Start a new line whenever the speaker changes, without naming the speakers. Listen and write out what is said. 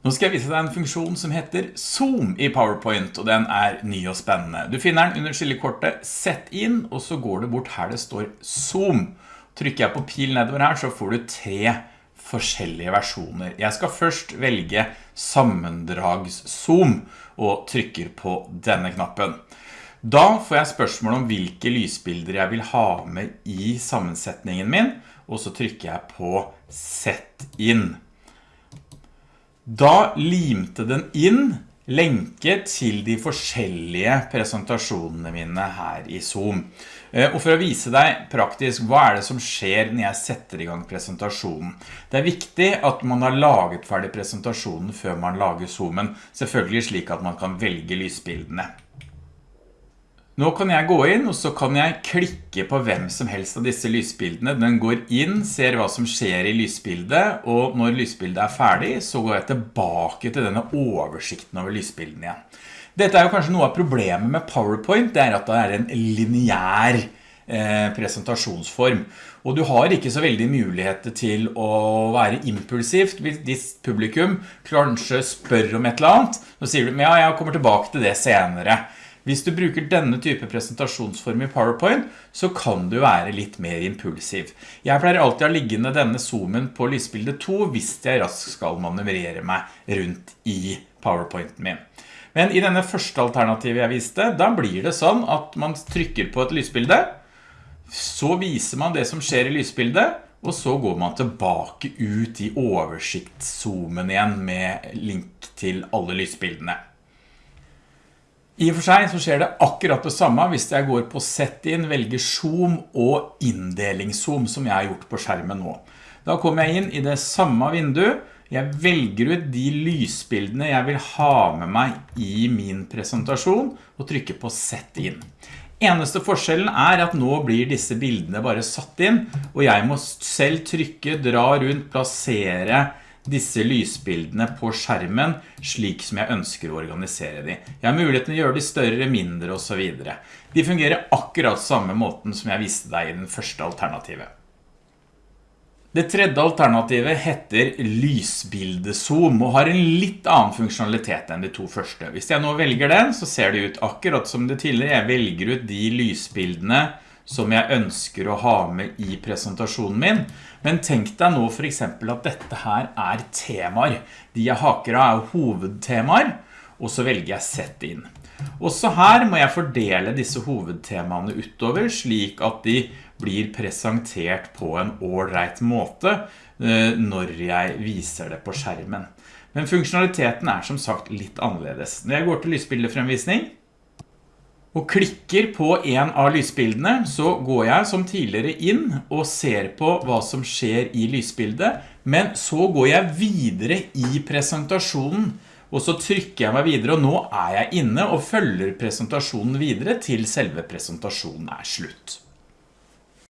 Nå skal jeg vise deg en funksjon som heter Zoom i PowerPoint, og den er ny og spennende. Du finner den under skillekortet Sett inn, og så går du bort her det står Zoom. Trykker jeg på pil nedover her, så får du tre forskjellige versjoner. Jeg skal først velge sammendrags-zoom, og trykker på denne knappen. Da får jeg spørsmål om hvilke lysbilder jeg vil ha med i sammensetningen min, og så trykker jeg på Sett inn. Da limte den inn lenke til de forskjellige presentasjonene mine her i Zoom. Eh, og for å vise deg praktisk hva er det som skjer når jeg setter i gang presentasjonen. Det er viktig at man har laget ferdig presentasjonen før man lager Zoomen, selvfølgelig slik at man kan velge lysbildene. Nå kan jeg gå inn, og så kan jeg klikke på hvem som helst av disse lysbildene. Den går inn, ser hva som skjer i lysbildet, og når lysbildet er ferdig, så går jeg tilbake til denne oversikten over lysbildene igjen. Dette er jo kanskje noe av problemet med PowerPoint, det er at det er en lineær eh, presentasjonsform. Og du har ikke så veldig muligheter til å være impulsivt hvis publikum kanskje spør om et eller annet. Så sier du, ja, jeg kommer tilbake til det senere. Hvis du bruker denne type presentasjonsform i PowerPoint, så kan du være litt mer impulsiv. Jeg pleier alltid å liggende denne zoomen på lysbildet 2 hvis jeg raskt skal manøvrere meg rundt i PowerPointen min. Men i denne første alternativet jeg viste, da blir det sånn at man trykker på et lysbilde, så viser man det som skjer i lysbildet, og så går man tilbake ut i oversiktszoomen igjen med link til alle lysbildene. I og for seg så skjer det akkurat det samme hvis jeg går på Sett inn, velger Zoom og Inndelingszoom som jeg har gjort på skjermen nå. Da kommer jeg inn i det samme vinduet. Jeg velger ut de lysbildene jeg vil ha med meg i min presentasjon og trykker på Sett inn. Eneste forskjellen er at nå blir disse bildene bare satt inn, og jeg må selv trykke, dra rundt, plassere disse lysbildene på skjermen slik som jeg ønsker å organisere de. Jeg har muligheten å gjøre de større, mindre og så videre. De fungerer akkurat samme måten som jeg viste deg i den første alternativet. Det tredje alternativet heter lysbildezoom og har en litt annen funksjonalitet enn de to første. Hvis jeg nå velger den, så ser det ut akkurat som det tidligere. Jeg velger ut de lysbildene som jeg ønsker å ha med i presentasjonen min. Men tenk deg nå for eksempel at dette her er temaer. De jeg haker av er hovedtemaer, og så velger jeg sett inn. Også her må jeg fordele disse hovedtemaene utover, slik at de blir presentert på en ålreit måte eh, når jeg viser det på skjermen. Men funksjonaliteten er som sagt litt annerledes. Når jeg går til lysbildefremvisning, og klikker på en av lysbildene, så går jeg som tidligere inn og ser på hva som skjer i lysbildet, men så går jeg videre i presentasjonen, og så trykker jeg meg videre, og nå er jeg inne og følger presentasjonen videre til selve presentasjonen er slutt.